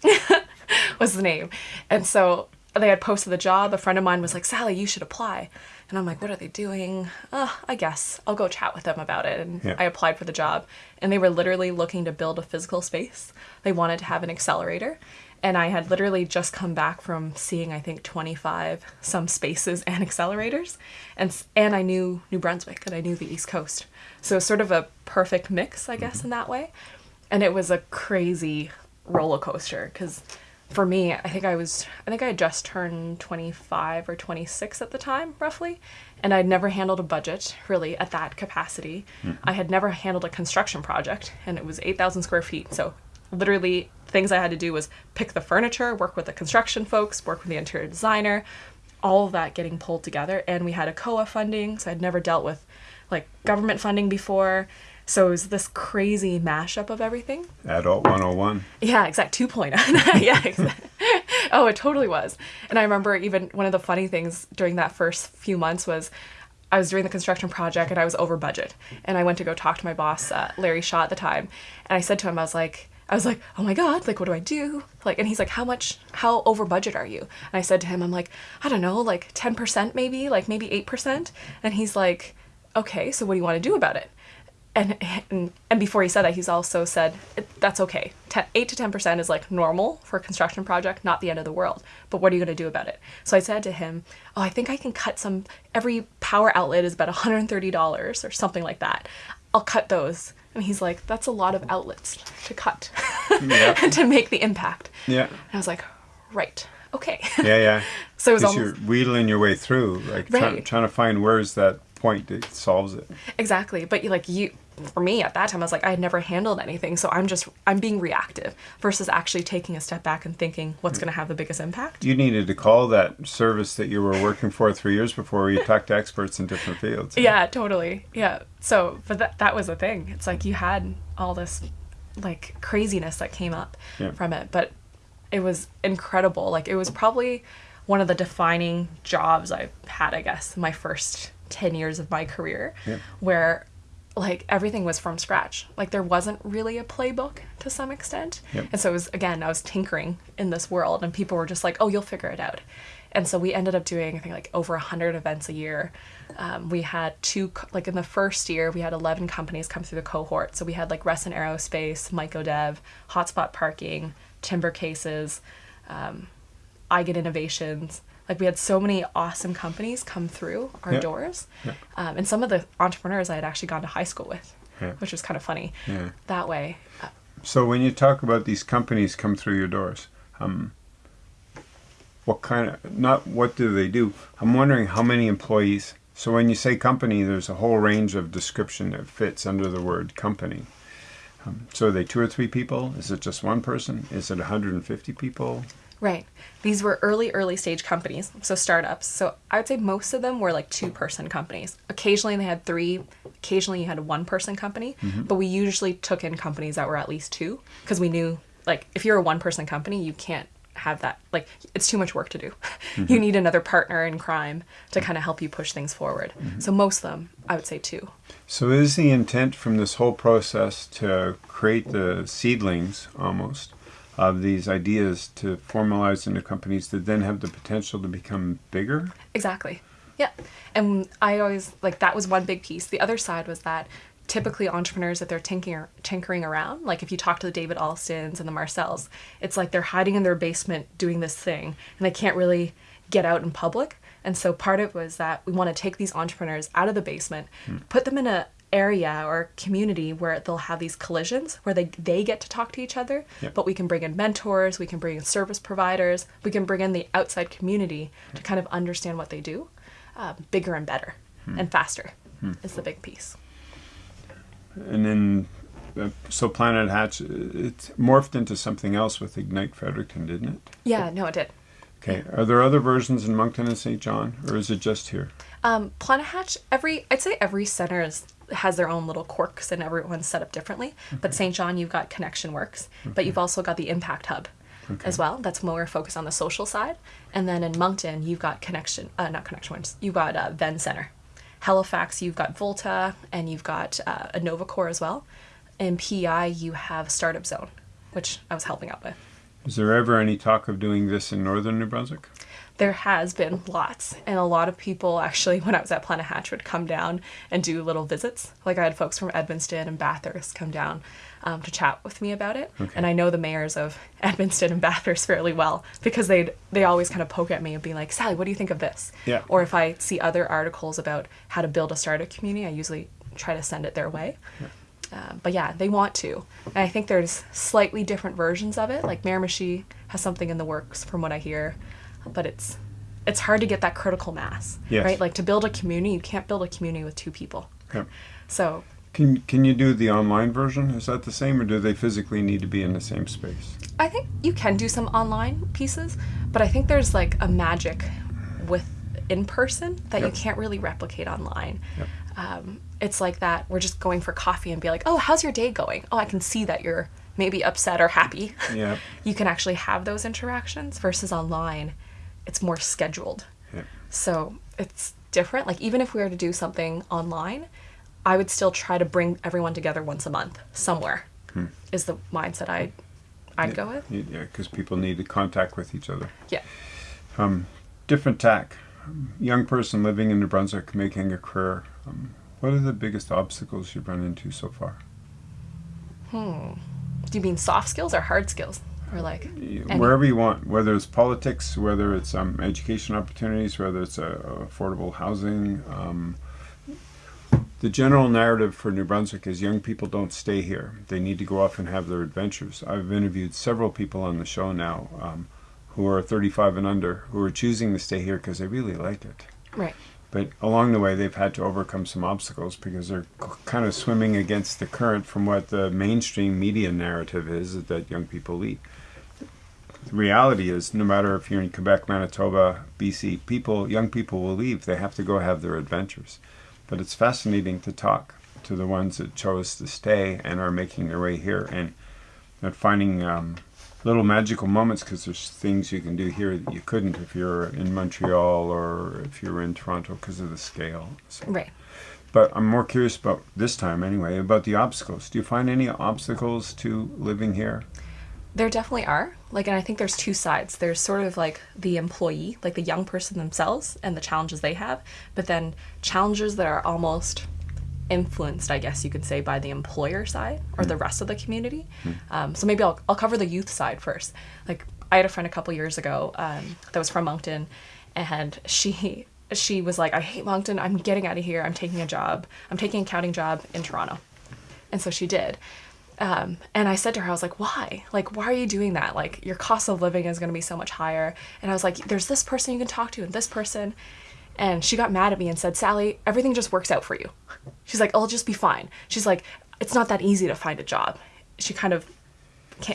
[laughs] was the name, and so they had posted the job. A friend of mine was like, "Sally, you should apply," and I'm like, "What are they doing?" Uh, I guess I'll go chat with them about it, and Yeah. I applied for the job, and they were literally looking to build a physical space. They wanted to have an accelerator, and I had literally just come back from seeing I think 25 some spaces [laughs] and accelerators, and and I knew New Brunswick and I knew the East Coast, so sort of a perfect mix, I guess, in that way, and it was a crazy roller coaster because. For me, I think I was, I think I had just turned 25 or 26 at the time, roughly. And I'd never handled a budget really at that capacity. Mm-hmm. I had never handled a construction project, and it was 8,000 square feet. So literally things I had to do was pick the furniture, work with the construction folks, work with the interior designer, all of that getting pulled together. And we had ACOA funding, so I'd never dealt with like government funding before. So it was this crazy mashup of everything. Adult 101. Yeah, exact 2.0. [laughs] yeah, exact. Oh, it totally was. And I remember even one of the funny things during that first few months was I was doing the construction project and I was over budget. And I went to go talk to my boss, uh, Larry Shaw at the time. And I said to him, I was like, I was like, oh my God, like, what do I do? Like, and he's like, how much, how over budget are you? And I said to him, I'm like, I don't know, like 10% maybe, like maybe 8%. And he's like, okay, so what do you want to do about it? And and, and before he said that, he's also said that's okay. Ten, Eight to ten percent is like normal for a construction project, not the end of the world. But what are you going to do about it? So I said to him, "Oh, I think I can cut some. Every power outlet is about one hundred and thirty dollars or something like that. I'll cut those." And he's like, "That's a lot of outlets to cut Yeah. [laughs] to make the impact." Yeah. And I was like, "Right, okay." Yeah, yeah. [laughs] So it was almost- you're wheedling your way through, like try, trying to find where's that point that solves it. Exactly. But you like you for me at that time I was like I had never handled anything, so I'm just I'm being reactive versus actually taking a step back and thinking what's going to have the biggest impact. You needed to call that service that you were working for three years before where you talked to experts in different fields. Yeah, totally. Yeah. So, but that that was the thing. It's like you had all this like craziness that came up Yeah. from it, but it was incredible. Like it was probably one of the defining jobs I've had, I guess, my first 10 years of my career Yeah. where like everything was from scratch. Like there wasn't really a playbook to some extent. Yep. And so it was again, I was tinkering in this world and people were just like, "Oh, you'll figure it out." And so we ended up doing I think like over 100 events a year. Um, we had two like in the first year we had 11 companies come through the cohort. So we had like Resson Aerospace, Mycodev, Hotspot Parking, Timber Cases, um, I Get Innovations. Like we had so many awesome companies come through our Yeah. doors, Yeah. um, and some of the entrepreneurs I had actually gone to high school with, Yeah. which was kind of funny. That way, uh, So when you talk about these companies come through your doors, um, what kind of not what do they do? I'm wondering how many employees. So when you say company, there's a whole range of description that fits under the word company. Um, so are they two or three people? Is it just one person? Is it 150 people? Right. These were early, early stage companies, so startups. So I would say most of them were like two person companies. Occasionally they had three, occasionally you had a one person company, mm-hmm. but we usually took in companies that were at least two because we knew like if you're a one person company, you can't have that like it's too much work to do. [laughs] you mm-hmm. need another partner in crime to kind of help you push things forward. Mm-hmm. So most of them, I would say two. So is the intent from this whole process to create the seedlings almost of these ideas to formalize into companies that then have the potential to become bigger? Exactly. Yeah. And I always like that was one big piece. The other side was that typically entrepreneurs that they're tinkering tinkering around, like if you talk to the David Alstons and the Marcells, it's like they're hiding in their basement doing this thing and they can't really get out in public. And so part of it was that we want to take these entrepreneurs out of the basement, hmm. put them in a area or community where they'll have these collisions where they they get to talk to each other Yep. but we can bring in mentors we can bring in service providers we can bring in the outside community to kind of understand what they do uh, bigger and better and faster is the big piece And then, uh, so Planet Hatch, it morphed into something else with Ignite Fredericton, didn't it? yeah no it did Okay. Are there other versions in Moncton and Saint John, or is it just here? Um, Planet Hatch, every I'd say every center is, has their own little quirks and everyone's set up differently. But Saint John, you've got ConnexionWorks, but you've also got the Impact Hub as well. That's more focused on the social side. And then in Moncton, you've got Connection, uh, not ConnexionWorks, you've got uh, Venn Center. Halifax, you've got Volta, and you've got uh, Innovacorp as well. In PEI, you have Startup Zone, which I was helping out with. Is there ever any talk of doing this in northern New Brunswick? There has been lots and a lot of people actually [laughs] when i was at planet hatch would come down and do little visits like i had folks from edmundston and bathurst come down um, to chat with me about it Okay. and i know the mayors of [laughs] edmundston and bathurst fairly well because they they always kind of poke at me and be like sally what do you think of this Yeah. or if i see other articles about how to build a startup community i usually try to send it their way uh, but yeah, they want to. And I think there's slightly different versions of it. Like Miramichi has something in the works from what I hear, but it's it's hard to get that critical mass, Yes. right? Like to build a community, you can't build a community with two people. Okay. So Can can you do the online version? Is that the same, or do they physically need to be in the same space? I think you can do some online pieces, but I think there's like a magic with in person that Yep. you can't really replicate online. Yep. Um, it's like that we're just going for coffee and be like, oh, how's your day going? Oh, I can see that you're maybe upset or happy. Yeah. [laughs] you can actually have those interactions versus online, it's more scheduled. Yeah. So it's different. Like even if we were to do something online, I would still try to bring everyone together once a month somewhere. Is the mindset I I'd go with. Yeah, because people need to contact with each other. Yeah. Different tack. Um, Young person living in New Brunswick, making a career. Um, what are the biggest obstacles you've run into so far? Hmm. Do you mean soft skills or hard skills? Or like any- Wherever you want, whether it's politics, whether it's um, education opportunities, whether it's uh, affordable housing. Um, the general narrative for New Brunswick is young people don't stay here. They need to go off and have their adventures. I've interviewed several people on the show now um, who are 35 and under who are choosing to stay here because they really like it. right. But along the way, they've had to overcome some obstacles because they're kind of swimming against the current from what the mainstream media narrative is that young people leave. The reality is, no matter if you're in Quebec, Manitoba, BC, people, young people will leave. They have to go have their adventures. But it's fascinating to talk to the ones that chose to stay and are making their way here and, and finding um, little magical moments because there's things you can do here that you couldn't if you're in Montreal or if you're in Toronto because of the scale. So, Right. but I'm more curious about this time anyway about the obstacles. Do you find any obstacles to living here? There definitely are. Like, and I think there's two sides. There's sort of like the employee, like the young person themselves and the challenges they have, but then challenges that are almost influenced, I guess you could say, by the employer side or the rest of the community. Um, so maybe I'll, I'll cover the youth side first. Like, I had a friend a couple years ago um, that was from Moncton, and she she was like, "I hate Moncton. I'm getting out of here. I'm taking a job. I'm taking a accounting job in Toronto," and so she did. Um, and I said to her, I was like, why? Like, why are you doing that? Like, your cost of living is going to be so much higher. And I was like, there's this person you can talk to and this person. And she got mad at me and said, Sally, everything just works out for you. She's like, I'll just be fine. She's like, it's not that easy to find a job she kind of,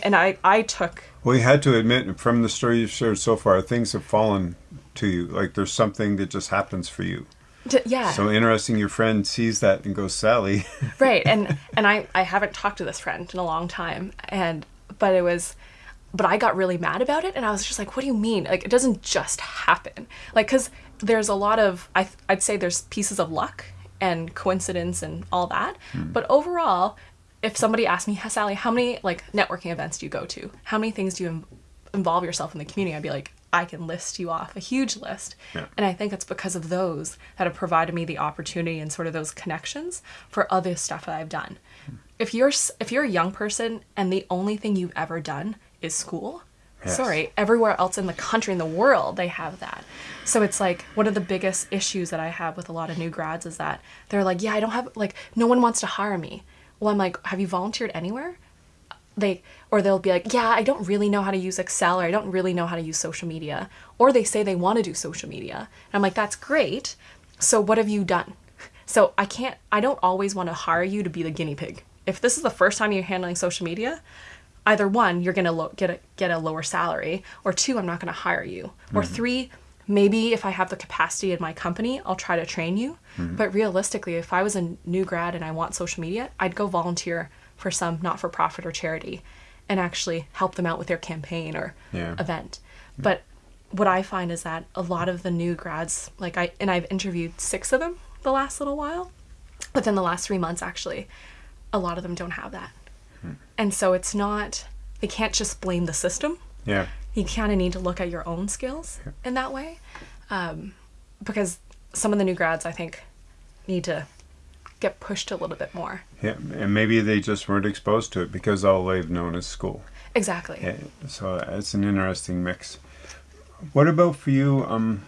and I I took Well, you had to admit from the story you've shared so far, things have fallen to you. Like there's something that just happens for you. To, yeah. So interesting. Your friend sees that and goes, Sally. [laughs] right and and I I haven't talked to this friend in a long time and but it was but I got really mad about it and I was just like what do you mean? Like it doesn't just happen. Like cuz there's a lot of I I'd say there's pieces of luck and coincidence and all that hmm. but overall if somebody asked me Sally how many like networking events do you go to? How many things do you in- involve yourself in the community? I'd be like I can list you off a huge list Yeah. and I think it's because of those that have provided me the opportunity and sort of those connections for other stuff that I've done. Hmm. If you're if you're a young person and the only thing you've ever done is school, Yes. sorry, everywhere else in the country in the world they have that. So it's like one of the biggest issues that I have with a lot of new grads is that they're like, "Yeah, I don't have like no one wants to hire me." Well, I'm like, "Have you volunteered anywhere?" They or they'll be like yeah i don't really know how to use excel or i don't really know how to use social media. Or they say they want to do social media. And i'm like that's great. So what have you done? So i can't i don't always want to hire you to be the guinea pig. If this is the first time you're handling social media either one you're going to get a get a lower salary or two i'm not going to hire you. Or mm-hmm. three maybe if i have the capacity in my company i'll try to train you. Mm-hmm. But realistically if i was a new grad and i want social media i'd go volunteer for some not-for-profit or charity and actually help them out with their campaign or Yeah. event. But what i find is that a lot of the new grads like i and i've interviewed six of them the last little while But within the last three months actually a lot of them don't have that. And so it's not they can't just blame the system. Yeah. you kind of need to look at your own skills in that way um, because some of the new grads i think need to get pushed a little bit more Yeah. And maybe they just weren't exposed to it because all they've known is school. exactly Yeah, so it's an interesting mix. What about for you? Um,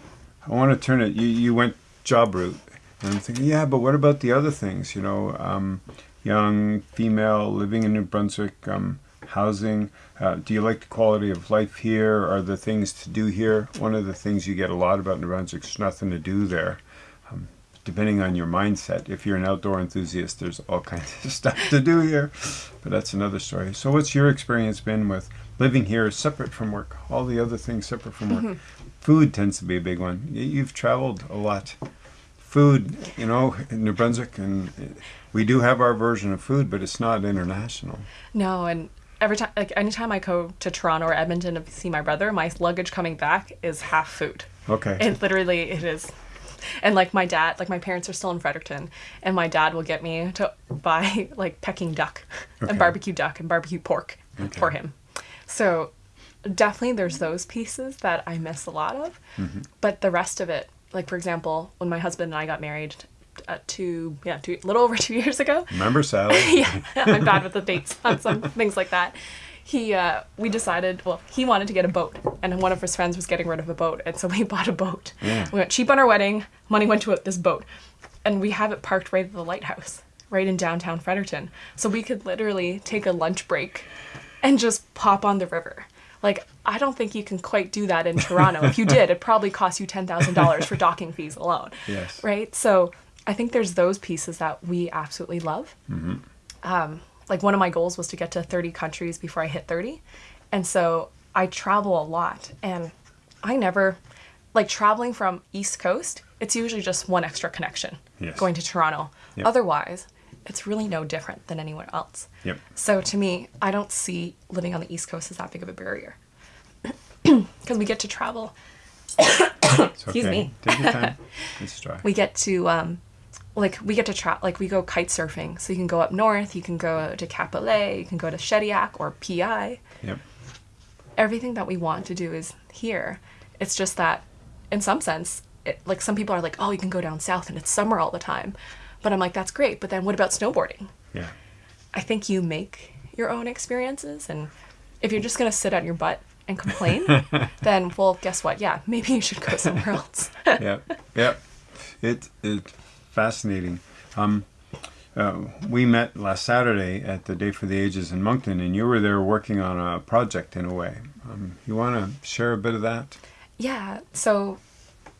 I want to turn it. You you went job route, and I'm thinking, yeah, but what about the other things? You know, um, young female living in New Brunswick, um, housing. Uh, do you like the quality of life here? Are the things to do here? One of the things you get a lot about New Brunswick is nothing to do there. Depending on your mindset, if you're an outdoor enthusiast, there's all kinds of [laughs] stuff to do here. But that's another story. So, what's your experience been with living here separate from work? All the other things separate from work. [laughs] Food tends to be a big one. You've traveled a lot. Food, you know, in New Brunswick, and uh, we do have our version of food, but it's not international. No, and every time, like anytime I go to Toronto or Edmonton to see my brother, my luggage coming back is half food. Okay. It literally it is. And like my dad, like my parents are still in Fredericton, and my dad will get me to buy [laughs] like Peking duck Okay. and barbecue duck and barbecue pork Okay. for him. So definitely there's those pieces that I miss a lot of, Mm-hmm. but the rest of it, like for example, when my husband and I got married, uh, two yeah, two, little over [laughs] two years ago, Remember, Sally? [laughs] yeah, I'm bad with the dates on some things like that. He, uh, we decided, well, he wanted to get a boat, and one of his friends was getting rid of a boat, and so we [laughs] bought a boat. Yeah. We went cheap on our wedding, money went to this boat, and we have it parked right at the lighthouse, right in downtown Fredericton. So we could literally take a lunch break and just pop on the river. Like, I don't think you can quite do that in [laughs] Toronto. if you did, it'd probably cost you $10,000 for docking fees alone. Yes. Right? So I think there's those pieces that we absolutely love. Hmm. Um, like, one of my goals was to get to 30 countries before I hit 30. And so I travel a lot. And I never, like, traveling from East Coast, it's usually just one extra connection Yes. going to Toronto. Yep. Otherwise, it's really no different than anywhere else. Yep. So to me, I don't see living on the East Coast as that big of a barrier. [clears throat] Because we get to travel. [coughs] Excuse okay. me. Take your time. [laughs] Let's try. We get to, um, like, we get to travel, like, we go kite surfing. So you can go up north, you can go to Cap-Pelé, you can go to Shediac or PEI. Yep. Everything that we want to do is here. It's just that, in some sense, it, like, some people are like, oh, you can go down south and it's summer all the time. But I'm like, that's great. But then what about snowboarding? Yeah. I think you make your own experiences. And if you're just going to sit on your butt and complain, [laughs] then, well, guess what? Yeah, maybe you should go somewhere [laughs] else. yeah, yeah. It it's fascinating. Um, uh, we met last Saturday at the Day for the Ages in Moncton, and you were there working on a project in a way. Um, you want to share a bit of that? yeah. So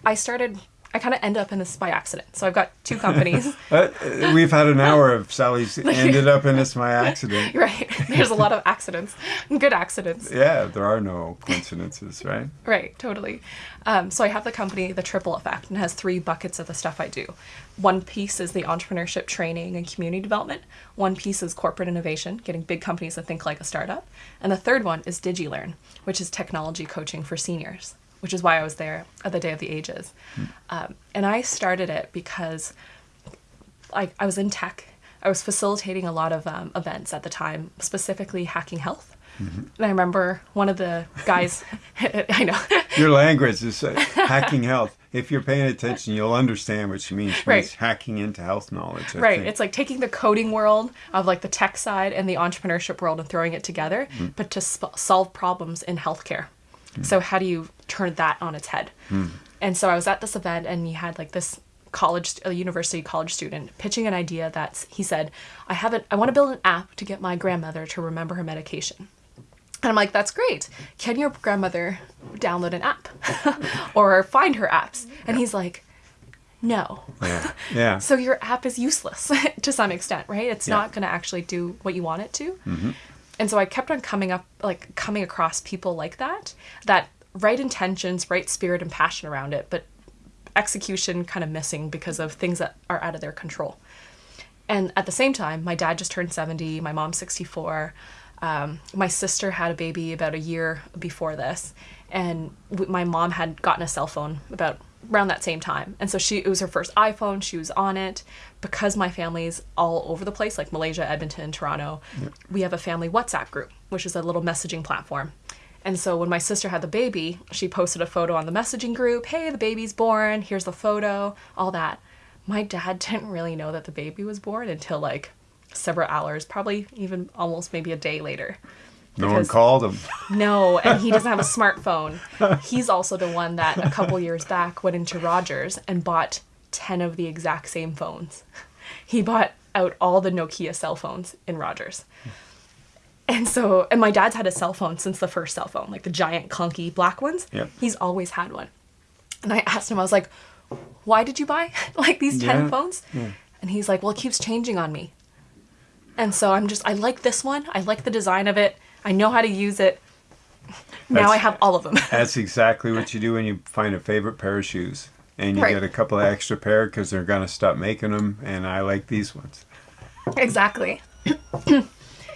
I started, I kind of end up in this by accident. So I've got two companies. [laughs] Uh, uh, we've had an hour of Sally's [laughs] ended up in this by accident. [laughs] right. There's a lot of accidents, good accidents. Yeah, there are no coincidences, right? Right, totally. Um, so I have the company, The Triple Effect, and it has three buckets of the stuff I do. One piece is the entrepreneurship training and community development. One piece is corporate innovation, getting big companies to think like a startup. And the third one is DigiLearn, which is technology coaching for seniors, which is why I was there at the Day of the Ages. Um, and I started it because I, I was in tech. I was facilitating a lot of um, events at the time, specifically hacking health. And I remember one of the guys, [laughs] I know, Your language is uh, [laughs] hacking health. If you're paying attention, you'll understand what she means. She Right. means hacking into health knowledge. I right think. it's like taking the coding world of like the tech side and the entrepreneurship world and throwing it together but to sp- solve problems in healthcare so how do you turn that on its head hmm. and so i was at this event and you had like this college a university college student pitching an idea that he said i haven't i want to build an app to get my grandmother to remember her medication and I'm like, that's great. Can your grandmother download an app [laughs] or find her apps? And he's like, no. yeah. [laughs] yeah. So your app is useless [laughs] to some extent, right? It's Yeah. not going to actually do what you want it to. Mm-hmm. And so I kept on coming up, like coming across people like that, that right intentions, right spirit and passion around it, but execution kind of missing because of things that are out of their control. And at the same time, my dad just turned 70, my mom's 64. Um, my sister had a baby about a year before this, and my mom had gotten a cell phone about around that same time. And so she it was her first iPhone, she was on it. Because my family's all over the place, like Malaysia, Edmonton, Toronto, we have a family WhatsApp group, which is a little messaging platform. And so when my sister had the baby, she posted a photo on the messaging group. Hey, the baby's born. Here's the photo, all that. My dad [laughs] didn't really know that the baby was born until like several hours, probably even almost maybe a day later. No one called him. No, and he doesn't have a smartphone. He's also the one that a couple years back went into Rogers and bought 10 of the exact same phones. He bought out all the Nokia cell phones in Rogers. And so, and my dad's had a cell phone since the first cell phone, like the giant clunky black ones. Yep. He's always had one. And I asked him, I was like, why did you buy [laughs] like these 10 Yeah, phones? And he's like, well, it keeps changing on me. And so I'm just, I like this one. I like the design of it. I know how to use it. [laughs] Now That's- I have all of them. [laughs] That's exactly what you do when you find a favorite pair of shoes. And you Right. get a couple of extra pair because they're going to stop making them. And I like these ones. exactly. [clears throat]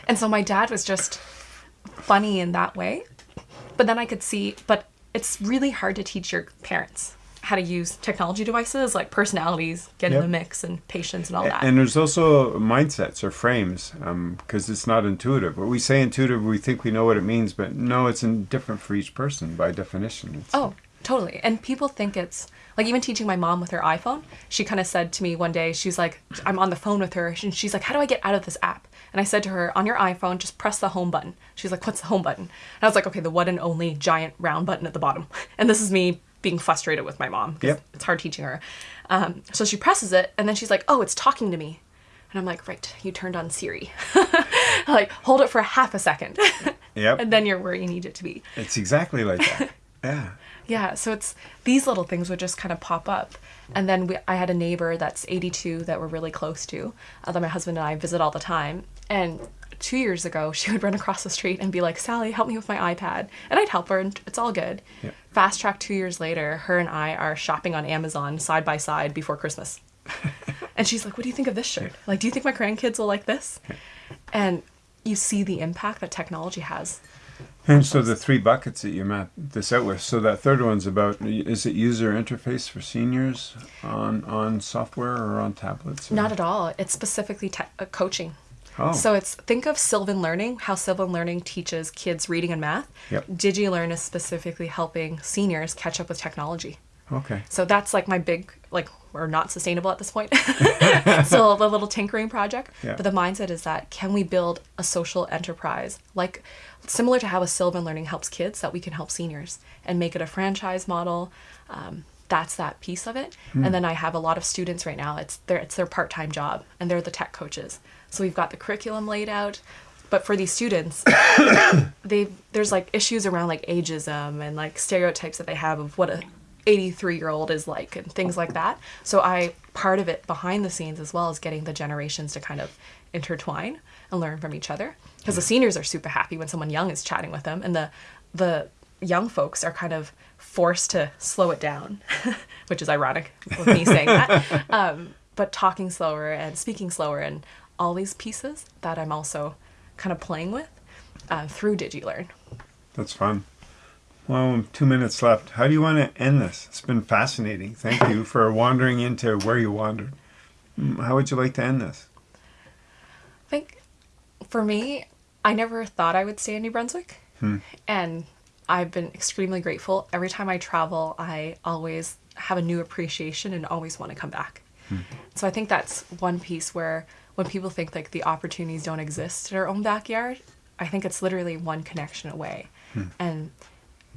and so my dad was just funny in that way. But then I could see, but it's really hard to teach your parents how to use technology devices like personalities, get Yep. in the mix, and patience and all that. And there's also mindsets or frames um, because it's not intuitive. When we say intuitive, we think we know what it means, but no, it's in different for each person by definition. It's, Oh, totally. And people think it's like even teaching my mom with her iPhone. She kind of said to me one day, she's like, I'm on the phone with her, and she's like, How do I get out of this app? And I said to her, On your iPhone, just press the home button. She's like, What's the home button? And I was like, Okay, the one and only giant round button at the bottom. [laughs] And this is me being frustrated with my mom Yep. it's hard teaching her. Um, so she presses it, and then she's like, Oh, it's talking to me. And I'm like, Right, you turned on Siri. [laughs] like, hold it for half a second. Yep. [laughs] and then you're where you need it to be. It's exactly like that. [laughs] yeah. Yeah, so it's these little things would just kind of pop up. And then we, I had a neighbor that's 82 that we're really close to, uh, that my husband and I visit all the time. And two years ago, she would run across the street and be like, Sally, help me with my iPad. And I'd help her, and it's all good. Yeah. Fast track two years later, her and I are shopping on Amazon side by side before Christmas. [laughs] and she's like, What do you think of this shirt? Like, do you think my grandkids will like this? And you see the impact that technology has. And so the three buckets that you map this out with. So that third one's about is it user interface for seniors on on software or on tablets? or- Not at all. It's specifically te- uh, coaching. Oh. So it's think of Sylvan Learning, how Sylvan Learning teaches kids reading and math. Yep. DigiLearn is specifically helping seniors catch up with technology. Okay. So that's like my big like we're not sustainable at this point. [laughs] [laughs] Still a little tinkering project. Yeah. But the mindset is that can we build a social enterprise like similar to how a Sylvan Learning helps kids that we can help seniors and make it a franchise model. Um, that's that piece of it. And then I have a lot of students right now. It's their it's their part time job and they're the tech coaches. So we've got the curriculum laid out. But for these students, [coughs] they there's like issues around like ageism and like stereotypes that they have of what a 83 year old is like and things like that. So I part of it behind the scenes as well as getting the generations to kind of intertwine and learn from each other because the seniors are super happy when someone young is chatting with them and the the young folks are kind of forced to slow it down, [laughs] which is ironic with me saying that. [laughs] Um, but talking slower and speaking slower and all these pieces that I'm also kind of playing with uh, through DigiLearn. That's fun. Well, two minutes left. How do you want to end this? It's been fascinating. Thank you for wandering into where you wandered. Mm, How would you like to end this? I think for me, I never thought I would stay in New Brunswick. And I've been extremely grateful. Every time I travel, I always have a new appreciation and always want to come back. So I think that's one piece where when people think like the opportunities don't exist in our own backyard, I think it's literally one connection away. Hmm. And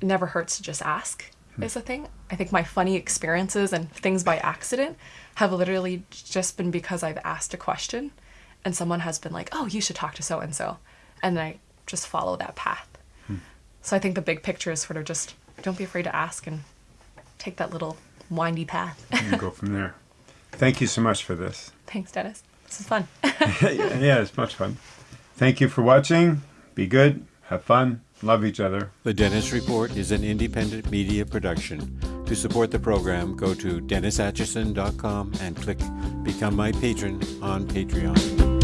it never hurts to just ask hmm. is a thing. I think my funny experiences and things by accident have literally just been because I've asked a question and someone has been like, "Oh, you should talk to so and so." And I just follow that path. Hmm. So I think the big picture is sort of just don't be afraid to ask and take that little windy path. And go from there. [laughs] Thank you so much for this. Thanks, Dennis. This is fun. [laughs] [laughs] yeah, it's much fun. Thank you for watching. Be good. Have fun. Love each other. The Dennis Report is an independent media production. To support the program, go to DennisAtchison.com and click Become My Patron on Patreon.